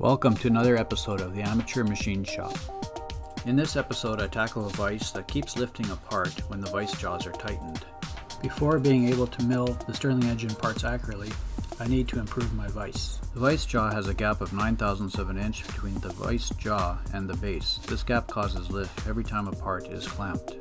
Welcome to another episode of the Amateur Machine Shop. In this episode I tackle a vise that keeps lifting apart when the vise jaws are tightened. Before being able to mill the Stirling engine parts accurately, I need to improve my vise. The vise jaw has a gap of 9 thousandths of an inch between the vise jaw and the base. This gap causes lift every time a part is clamped.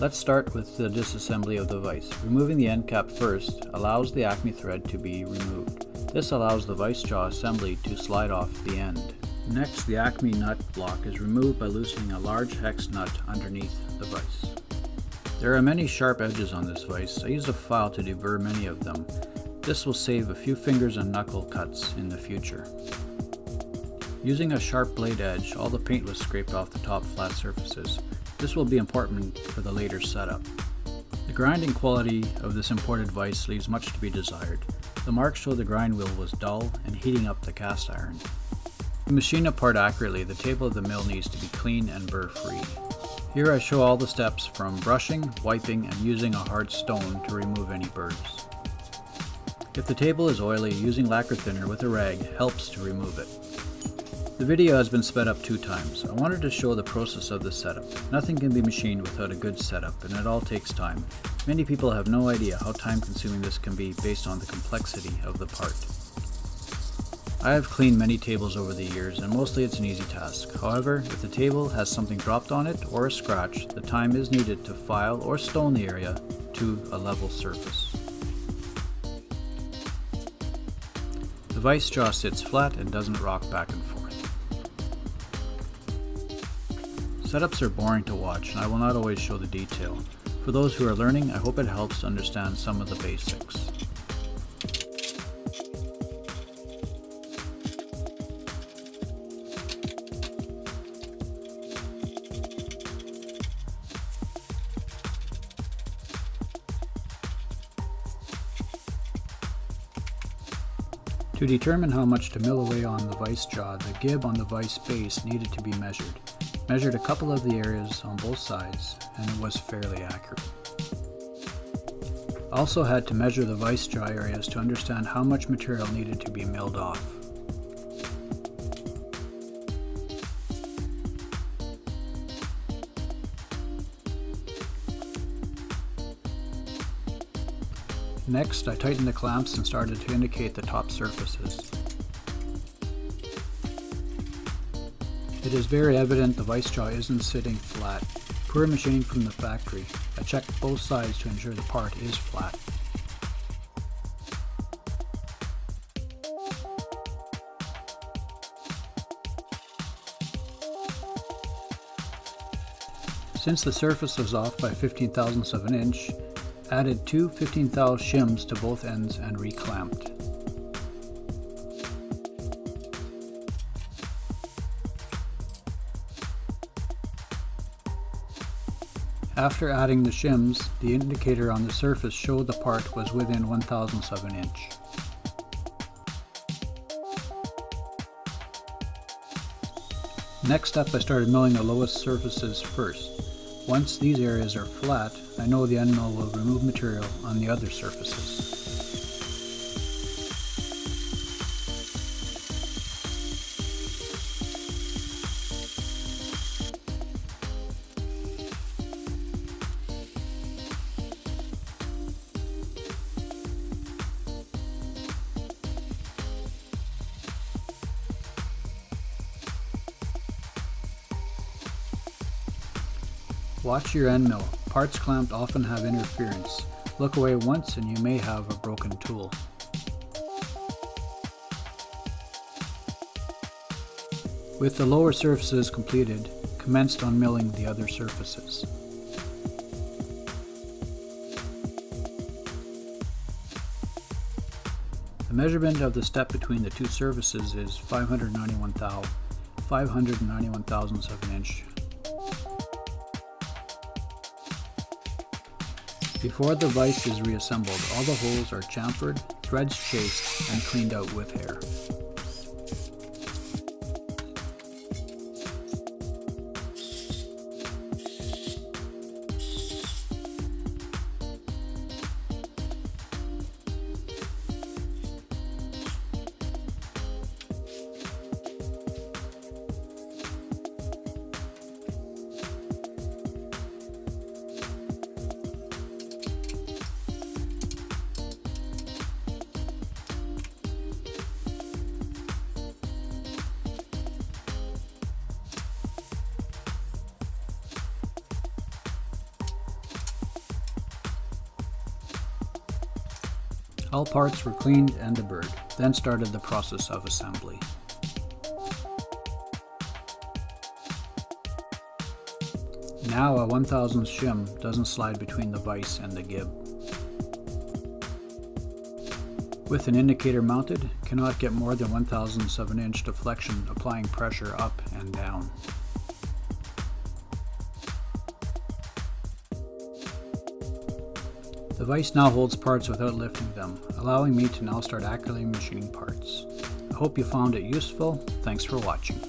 Let's start with the disassembly of the vise. Removing the end cap first allows the acme thread to be removed. This allows the vise jaw assembly to slide off the end. Next, the acme nut block is removed by loosening a large hex nut underneath the vise. There are many sharp edges on this vise. I use a file to deburr many of them. This will save a few fingers and knuckle cuts in the future. Using a sharp blade edge, all the paint was scraped off the top flat surfaces. This will be important for the later setup. The grinding quality of this imported vise leaves much to be desired. The marks show the grind wheel was dull and heating up the cast iron. To machine a part accurately, the table of the mill needs to be clean and burr free. Here I show all the steps from brushing, wiping, and using a hard stone to remove any burrs. If the table is oily, using lacquer thinner with a rag helps to remove it. The video has been sped up two times. I wanted to show the process of the setup. Nothing can be machined without a good setup, and it all takes time. Many people have no idea how time consuming this can be based on the complexity of the part. I have cleaned many tables over the years, and mostly it's an easy task. However, if the table has something dropped on it or a scratch, the time is needed to file or stone the area to a level surface. The vice jaw sits flat and doesn't rock back and forth. Setups are boring to watch and I will not always show the detail. For those who are learning, I hope it helps to understand some of the basics. To determine how much to mill away on the vise jaw, the gib on the vise base needed to be measured. Measured a couple of the areas on both sides, and it was fairly accurate. Also had to measure the vise jaw areas to understand how much material needed to be milled off. Next, I tightened the clamps and started to indicate the top surfaces. It is very evident the vice jaw isn't sitting flat. Poor machining from the factory. I checked both sides to ensure the part is flat. Since the surface was off by 15 thousandths of an inch, Added two 15 thou shims to both ends and reclamped. After adding the shims, the indicator on the surface showed the part was within 1 thousandths of an inch. Next up I started milling the lowest surfaces first. Once these areas are flat, I know the end mill will remove material on the other surfaces. Watch your end mill. Parts clamped often have interference. Look away once and you may have a broken tool. With the lower surfaces completed, commenced on milling the other surfaces. The measurement of the step between the two surfaces is 591 thou, 591 thousandths of an inch Before the vise is reassembled, all the holes are chamfered, threads chased, and cleaned out with hair. All parts were cleaned and deburred, then started the process of assembly. Now a 1000 shim doesn't slide between the vise and the gib. With an indicator mounted, cannot get more than 1 1007 inch deflection applying pressure up and down. The vise now holds parts without lifting them, allowing me to now start accurately machining parts. I hope you found it useful. Thanks for watching.